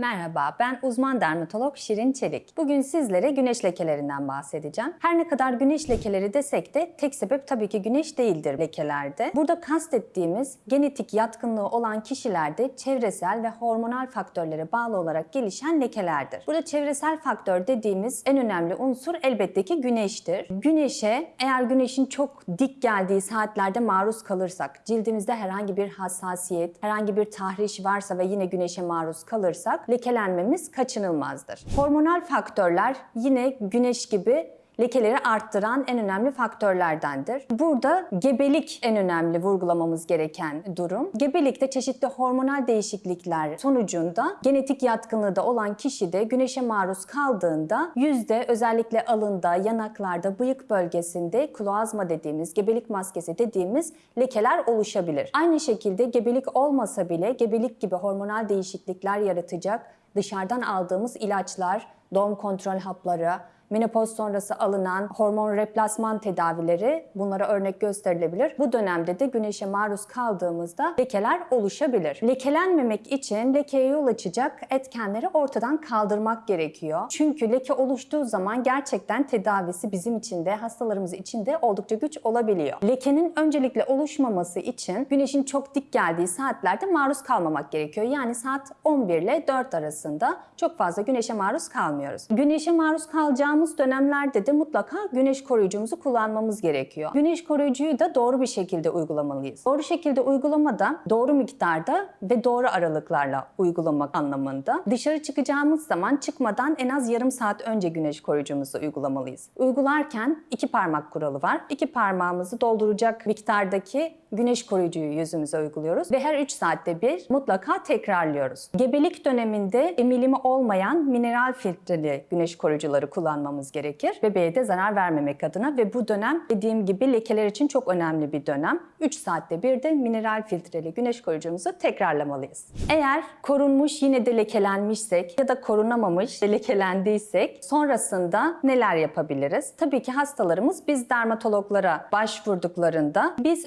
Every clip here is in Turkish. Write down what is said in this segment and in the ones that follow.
Merhaba, ben uzman dermatolog Şirin Çelik. Bugün sizlere güneş lekelerinden bahsedeceğim. Her ne kadar güneş lekeleri desek de tek sebep tabii ki güneş değildir lekelerde. Burada kastettiğimiz genetik yatkınlığı olan kişilerde çevresel ve hormonal faktörlere bağlı olarak gelişen lekelerdir. Burada çevresel faktör dediğimiz en önemli unsur elbette ki güneştir. Güneşe eğer güneşin çok dik geldiği saatlerde maruz kalırsak, cildimizde herhangi bir hassasiyet, herhangi bir tahriş varsa ve yine güneşe maruz kalırsak lekelenmemiz kaçınılmazdır. Hormonal faktörler yine güneş gibi lekeleri arttıran en önemli faktörlerdendir. Burada gebelik en önemli vurgulamamız gereken durum. Gebelikte çeşitli hormonal değişiklikler sonucunda genetik yatkınlığı da olan kişi de güneşe maruz kaldığında yüzde özellikle alında, yanaklarda, bıyık bölgesinde kloazma dediğimiz, gebelik maskesi dediğimiz lekeler oluşabilir. Aynı şekilde gebelik olmasa bile gebelik gibi hormonal değişiklikler yaratacak dışarıdan aldığımız ilaçlar, doğum kontrol hapları, menopoz sonrası alınan hormon replasman tedavileri bunlara örnek gösterilebilir. Bu dönemde de güneşe maruz kaldığımızda lekeler oluşabilir. Lekelenmemek için lekeye yol açacak etkenleri ortadan kaldırmak gerekiyor. Çünkü leke oluştuğu zaman gerçekten tedavisi bizim için de hastalarımız için de oldukça güç olabiliyor. Lekenin öncelikle oluşmaması için güneşin çok dik geldiği saatlerde maruz kalmamak gerekiyor. Yani saat 11 ile 4 arasında çok fazla güneşe maruz kalmıyoruz. Güneşe maruz kalacağımız dönemlerde de mutlaka güneş koruyucumuzu kullanmamız gerekiyor. Güneş koruyucuyu da doğru bir şekilde uygulamalıyız. Doğru şekilde uygulamada doğru miktarda ve doğru aralıklarla uygulamak anlamında. Dışarı çıkacağımız zaman çıkmadan en az yarım saat önce güneş koruyucumuzu uygulamalıyız. Uygularken iki parmak kuralı var. İki parmağımızı dolduracak miktardaki güneş koruyucuyu yüzümüze uyguluyoruz ve her 3 saatte bir mutlaka tekrarlıyoruz. Gebelik döneminde emilimi olmayan mineral filtreli güneş koruyucuları kullanmamız gerekir. Bebeğe de zarar vermemek adına ve bu dönem dediğim gibi lekeler için çok önemli bir dönem. 3 saatte bir de mineral filtreli güneş koruyucumuzu tekrarlamalıyız. Eğer korunmuş yine de lekelenmişsek ya da korunamamış lekelendiysek sonrasında neler yapabiliriz? Tabii ki hastalarımız biz dermatologlara başvurduklarında biz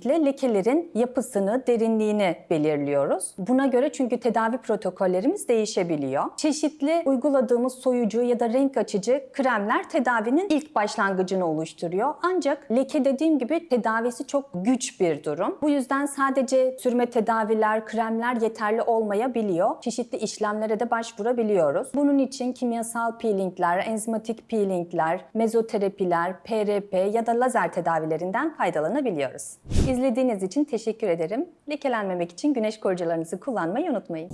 öncelikle lekelerin yapısını, derinliğini belirliyoruz. Buna göre çünkü tedavi protokollerimiz değişebiliyor. Çeşitli uyguladığımız soyucu ya da renk açıcı kremler tedavinin ilk başlangıcını oluşturuyor. Ancak leke dediğim gibi tedavisi çok güç bir durum. Bu yüzden sadece sürme tedaviler, kremler yeterli olmayabiliyor. Çeşitli işlemlere de başvurabiliyoruz. Bunun için kimyasal peelingler, enzimatik peelingler, mezoterapiler, PRP ya da lazer tedavilerinden faydalanabiliyoruz. İzlediğiniz için teşekkür ederim. Lekelenmemek için güneş koruyucularınızı kullanmayı unutmayın.